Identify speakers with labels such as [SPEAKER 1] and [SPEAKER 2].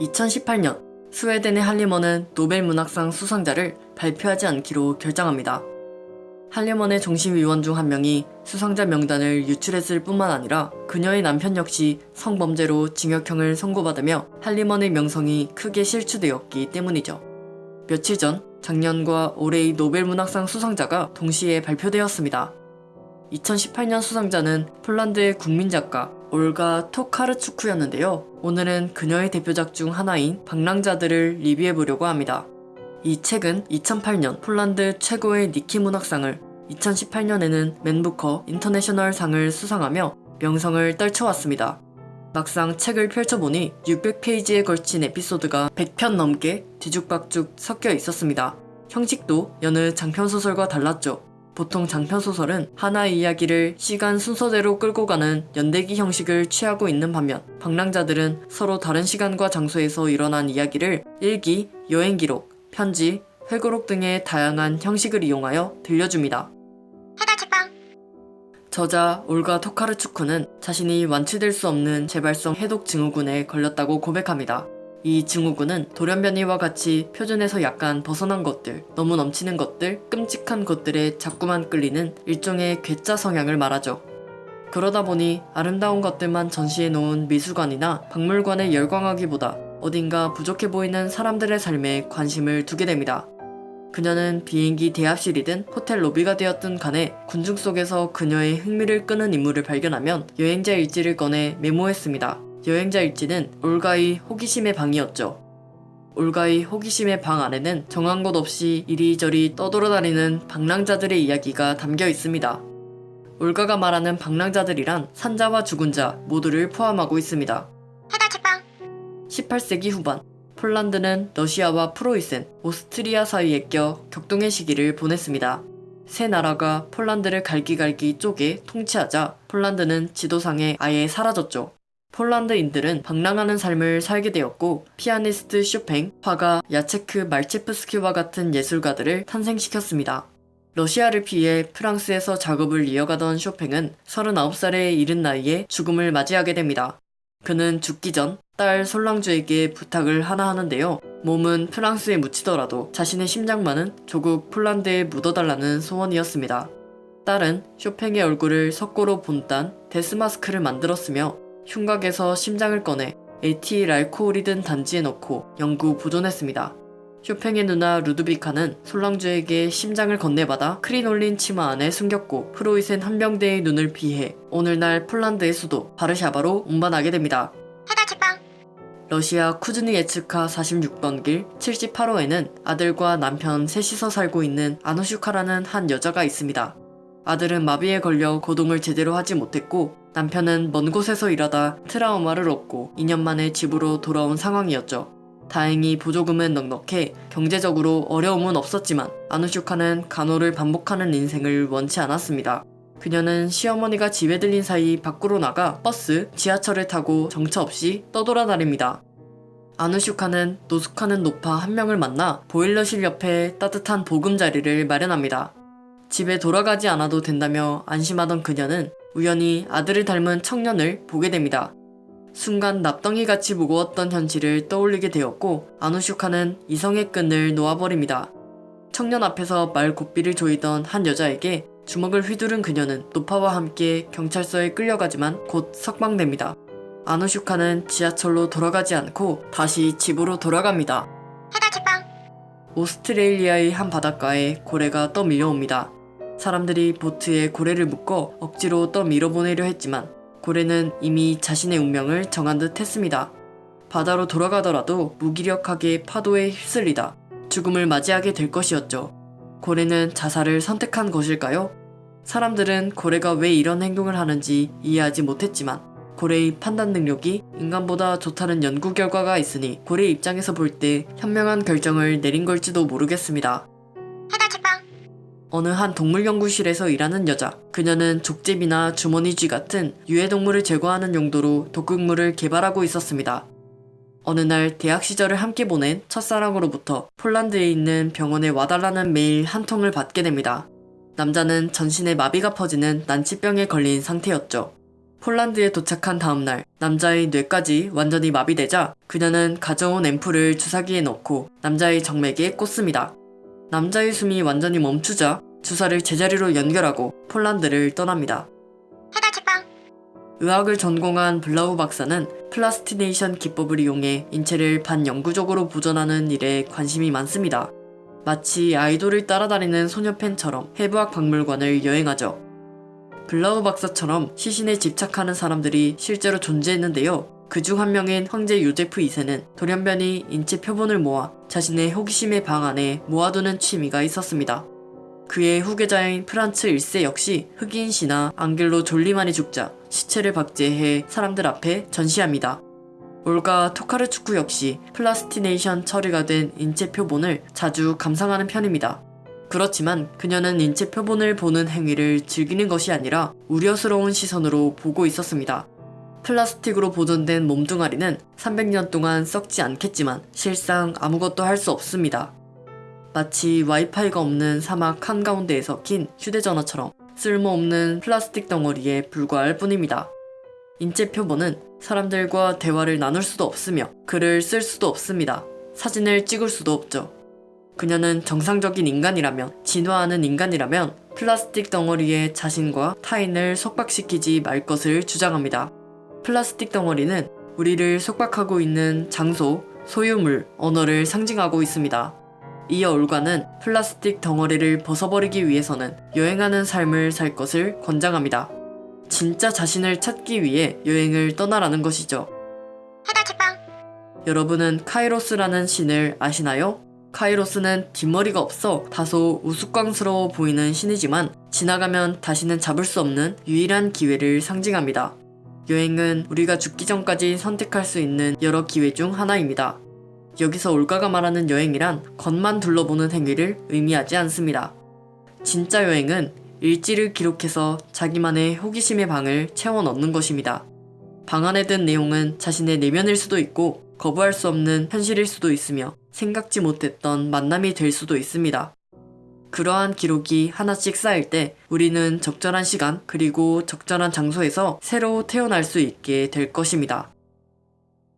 [SPEAKER 1] 2018년 스웨덴의 할리먼은 노벨 문학상 수상자를 발표하지 않기로 결정합니다. 할리먼의 정신위원 중 한 명이 수상자 명단을 유출했을 뿐만 아니라 그녀의 남편 역시 성범죄로 징역형을 선고받으며 할리먼의 명성이 크게 실추되었기 때문이죠. 며칠 전 작년과 올해의 노벨 문학상 수상자가 동시에 발표되었습니다. 2018년 수상자는 폴란드의 국민 작가 올가 토카르추크였는데요. 오늘은 그녀의 대표작 중 하나인 방랑자들을 리뷰해보려고 합니다. 이 책은 2008년 폴란드 최고의 니케 문학상을 2018년에는 맨부커 인터내셔널 상을 수상하며 명성을 떨쳐왔습니다. 막상 책을 펼쳐보니 600페이지에 걸친 에피소드가 100편 넘게 뒤죽박죽 섞여 있었습니다. 형식도 여느 장편 소설과 달랐죠. 보통 장편소설은 하나의 이야기를 시간 순서대로 끌고 가는 연대기 형식을 취하고 있는 반면 방랑자들은 서로 다른 시간과 장소에서 일어난 이야기를 일기, 여행기록, 편지, 회고록 등의 다양한 형식을 이용하여 들려줍니다. 저자 올가 토카르추크는 자신이 완치될 수 없는 재발성 해독 증후군에 걸렸다고 고백합니다. 이 증후군은 돌연변이와 같이 표준에서 약간 벗어난 것들, 너무 넘치는 것들, 끔찍한 것들에 자꾸만 끌리는 일종의 괴짜 성향을 말하죠. 그러다 보니 아름다운 것들만 전시해 놓은 미술관이나 박물관에 열광하기보다 어딘가 부족해 보이는 사람들의 삶에 관심을 두게 됩니다. 그녀는 비행기 대합실이든 호텔 로비가 되었든 간에 군중 속에서 그녀의 흥미를 끄는 인물을 발견하면 여행자 일지를 꺼내 메모했습니다. 여행자 일지는 올가의 호기심의 방이었죠. 올가의 호기심의 방 안에는 정한 곳 없이 이리저리 떠돌아다니는 방랑자들의 이야기가 담겨 있습니다. 올가가 말하는 방랑자들이란 산자와 죽은 자 모두를 포함하고 있습니다. 18세기 후반 폴란드는 러시아와 프로이센, 오스트리아 사이에 껴 격동의 시기를 보냈습니다. 세 나라가 폴란드를 갈기갈기 쪼개 통치하자 폴란드는 지도상에 아예 사라졌죠. 폴란드인들은 방랑하는 삶을 살게 되었고 피아니스트 쇼팽, 화가 야체크 말체프스키와 같은 예술가들을 탄생시켰습니다. 러시아를 피해 프랑스에서 작업을 이어가던 쇼팽은 39살에 이른 나이에 죽음을 맞이하게 됩니다. 그는 죽기 전 딸 솔랑주에게 부탁을 하나 하는데요. 몸은 프랑스에 묻히더라도 자신의 심장만은 조국 폴란드에 묻어달라는 소원이었습니다. 딸은 쇼팽의 얼굴을 석고로 본딴 데스마스크를 만들었으며 흉곽에서 심장을 꺼내 에티랄코올이 든 단지에 넣고 영구 보존했습니다. 쇼팽의 누나 루드비카는 솔랑주에게 심장을 건네받아 크리놀린 치마 안에 숨겼고 프로이센 한병대의 눈을 피해 오늘날 폴란드의 수도 바르샤바로 운반하게 됩니다. 러시아 쿠즈니 예츠카 46번 길 78호에는 아들과 남편 셋이서 살고 있는 아누슈카라는 한 여자가 있습니다. 아들은 마비에 걸려 고동을 제대로 하지 못했고 남편은 먼 곳에서 일하다 트라우마를 얻고 2년 만에 집으로 돌아온 상황이었죠. 다행히 보조금은 넉넉해 경제적으로 어려움은 없었지만 아누슈카는 간호를 반복하는 인생을 원치 않았습니다. 그녀는 시어머니가 집에 들린 사이 밖으로 나가 버스, 지하철을 타고 정처 없이 떠돌아다닙니다. 아누슈카는 노숙하는 노파 한 명을 만나 보일러실 옆에 따뜻한 보금자리를 마련합니다. 집에 돌아가지 않아도 된다며 안심하던 그녀는 우연히 아들을 닮은 청년을 보게 됩니다. 순간 납덩이같이 무거웠던 현실을 떠올리게 되었고 아누슈카는 이성의 끈을 놓아버립니다. 청년 앞에서 말 고삐를 조이던 한 여자에게 주먹을 휘두른 그녀는 노파와 함께 경찰서에 끌려가지만 곧 석방됩니다. 아누슈카는 지하철로 돌아가지 않고 다시 집으로 돌아갑니다. 오스트레일리아의 한 바닷가에 고래가 떠밀려옵니다. 사람들이 보트에 고래를 묶어 억지로 떠 밀어보내려 했지만 고래는 이미 자신의 운명을 정한 듯 했습니다. 바다로 돌아가더라도 무기력하게 파도에 휩쓸리다 죽음을 맞이하게 될 것이었죠. 고래는 자살을 선택한 것일까요? 사람들은 고래가 왜 이런 행동을 하는지 이해하지 못했지만 고래의 판단 능력이 인간보다 좋다는 연구 결과가 있으니 고래 입장에서 볼 때 현명한 결정을 내린 걸지도 모르겠습니다. 어느 한 동물연구실에서 일하는 여자. 그녀는 족제비나 주머니쥐 같은 유해동물을 제거하는 용도로 독극물을 개발하고 있었습니다. 어느 날 대학 시절을 함께 보낸 첫사랑으로부터 폴란드에 있는 병원에 와달라는 메일 한 통을 받게 됩니다. 남자는 전신에 마비가 퍼지는 난치병에 걸린 상태였죠. 폴란드에 도착한 다음날 남자의 뇌까지 완전히 마비되자 그녀는 가져온 앰플을 주사기에 넣고 남자의 정맥에 꽂습니다. 남자의 숨이 완전히 멈추자 주사를 제자리로 연결하고 폴란드를 떠납니다. 의학을 전공한 블라우 박사는 plastination 기법을 이용해 인체를 반영구적으로 보존하는 일에 관심이 많습니다. 마치 아이돌을 따라다니는 소녀 팬처럼 해부학 박물관을 여행하죠. 블라우 박사처럼 시신에 집착하는 사람들이 실제로 존재했는데요. 그중 한 명인 황제 요제프 2세는 돌연변이 인체 표본을 모아 자신의 호기심의 방 안에 모아두는 취미가 있었습니다. 그의 후계자인 프란츠 1세 역시 흑인 신하 앙겔로 졸리만이 죽자 시체를 박제해 사람들 앞에 전시합니다. 올가 토카르추크 역시 plastination 처리가 된 인체 표본을 자주 감상하는 편입니다. 그렇지만 그녀는 인체 표본을 보는 행위를 즐기는 것이 아니라 우려스러운 시선으로 보고 있었습니다. 플라스틱으로 보존된 몸뚱아리는 300년 동안 썩지 않겠지만 실상 아무것도 할 수 없습니다. 마치 와이파이가 없는 사막 한가운데에서 낀 휴대전화처럼 쓸모없는 플라스틱 덩어리에 불과할 뿐입니다. 인체 표본은 사람들과 대화를 나눌 수도 없으며 글을 쓸 수도 없습니다. 사진을 찍을 수도 없죠. 그녀는 정상적인 인간이라면, 진화하는 인간이라면 플라스틱 덩어리에 자신과 타인을 속박시키지 말 것을 주장합니다. 플라스틱 덩어리는 우리를 속박하고 있는 장소, 소유물, 언어를 상징하고 있습니다. 이어 올가는 플라스틱 덩어리를 벗어버리기 위해서는 여행하는 삶을 살 것을 권장합니다. 진짜 자신을 찾기 위해 여행을 떠나라는 것이죠. 여러분은 카이로스라는 신을 아시나요? 카이로스는 뒷머리가 없어 다소 우스꽝스러워 보이는 신이지만 지나가면 다시는 잡을 수 없는 유일한 기회를 상징합니다. 여행은 우리가 죽기 전까지 선택할 수 있는 여러 기회 중 하나입니다. 여기서 올가가 말하는 여행이란 겉만 둘러보는 행위를 의미하지 않습니다. 진짜 여행은 일지를 기록해서 자기만의 호기심의 방을 채워 넣는 것입니다. 방 안에 든 내용은 자신의 내면일 수도 있고 거부할 수 없는 현실일 수도 있으며 생각지 못했던 만남이 될 수도 있습니다. 그러한 기록이 하나씩 쌓일 때 우리는 적절한 시간 그리고 적절한 장소에서 새로 태어날 수 있게 될 것입니다.